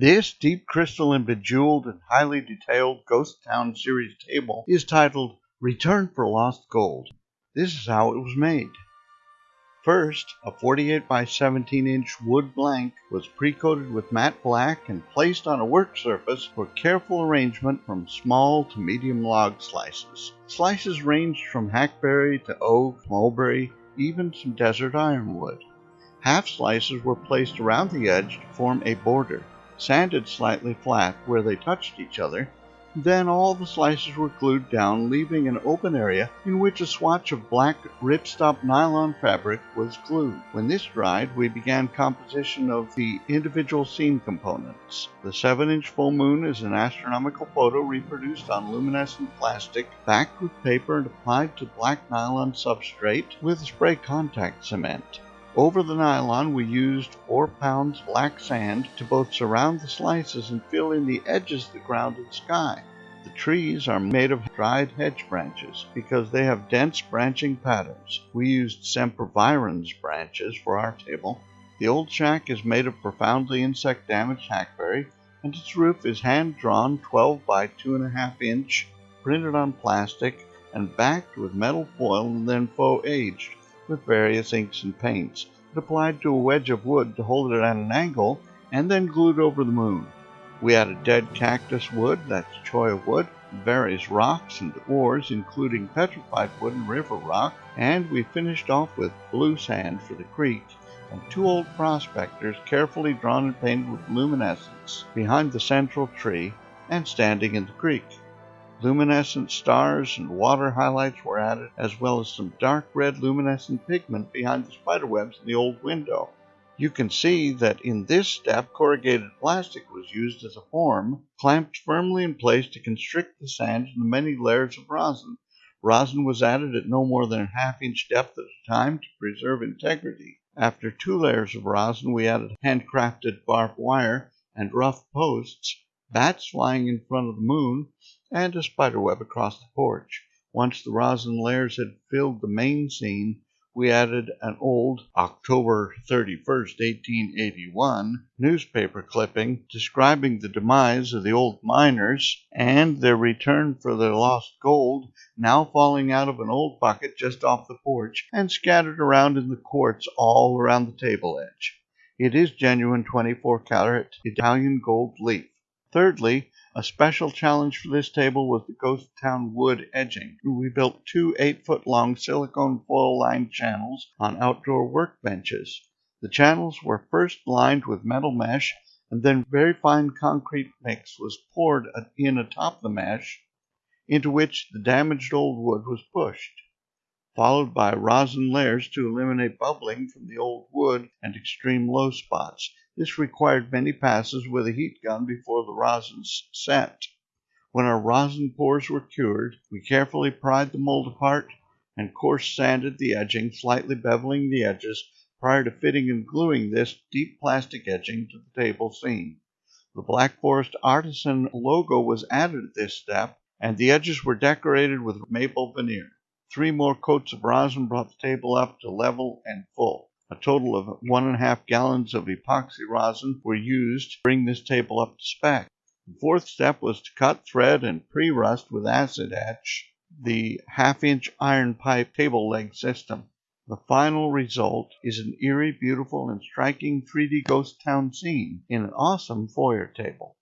This deep crystal and bejeweled and highly detailed Ghost Town series table is titled Return for Lost Gold. This is how it was made. First, a 48 by 17 inch wood blank was pre-coated with matte black and placed on a work surface for careful arrangement from small to medium log slices. Slices ranged from hackberry to oak, mulberry, even some desert ironwood. Half slices were placed around the edge to form a border, sanded slightly flat where they touched each other, then all the slices were glued down, leaving an open area in which a swatch of black ripstop nylon fabric was glued. When this dried, we began composition of the individual scene components. The 7-inch full moon is an astronomical photo reproduced on luminescent plastic, backed with paper and applied to black nylon substrate with spray contact cement. Over the nylon, we used 4 pounds black sand to both surround the slices and fill in the edges of the ground and sky. The trees are made of dried hedge branches because they have dense branching patterns. We used sempervirens branches for our table. The old shack is made of profoundly insect damaged hackberry, and its roof is hand drawn 12 by 2.5 inch, printed on plastic, and backed with metal foil and then faux aged with various inks and paints, but applied to a wedge of wood to hold it at an angle, and then glued over the moon. We added dead cactus wood, that's cholla wood, various rocks and ores, including petrified wood and river rock, and we finished off with blue sand for the creek and two old prospectors carefully drawn and painted with luminescence behind the central tree and standing in the creek. Luminescent stars and water highlights were added, as well as some dark red luminescent pigment behind the spiderwebs in the old window. You can see that in this step corrugated plastic was used as a form, clamped firmly in place to constrict the sand in the many layers of rosin. Rosin was added at no more than a half inch depth at a time to preserve integrity. After two layers of rosin, we added handcrafted barbed wire and rough posts, bats flying in front of the moon, and a spiderweb across the porch. Once the rosin layers had filled the main scene, we added an old October 31st, 1881 newspaper clipping describing the demise of the old miners and their return for their lost gold, now falling out of an old bucket just off the porch and scattered around in the quartz all around the table edge. It is genuine 24 karat Italian gold leaf. Thirdly, a special challenge for this table was the Ghost Town wood edging. We built two 8 foot long silicone foil lined channels on outdoor workbenches. The channels were first lined with metal mesh and then very fine concrete mix was poured in atop the mesh into which the damaged old wood was pushed, followed by rosin layers to eliminate bubbling from the old wood and extreme low spots. This required many passes with a heat gun before the rosins set. When our rosin pores were cured, we carefully pried the mold apart and coarse sanded the edging, slightly beveling the edges prior to fitting and gluing this deep plastic edging to the table scene. The Black Forest Artisan logo was added at this step, and the edges were decorated with maple veneer. Three more coats of rosin brought the table up to level and full. A total of one and a half gallons of epoxy rosin were used to bring this table up to spec. The fourth step was to cut, thread, and pre-rust with acid etch the half-inch iron pipe table leg system. The final result is an eerie, beautiful, and striking 3D ghost town scene in an awesome foyer table.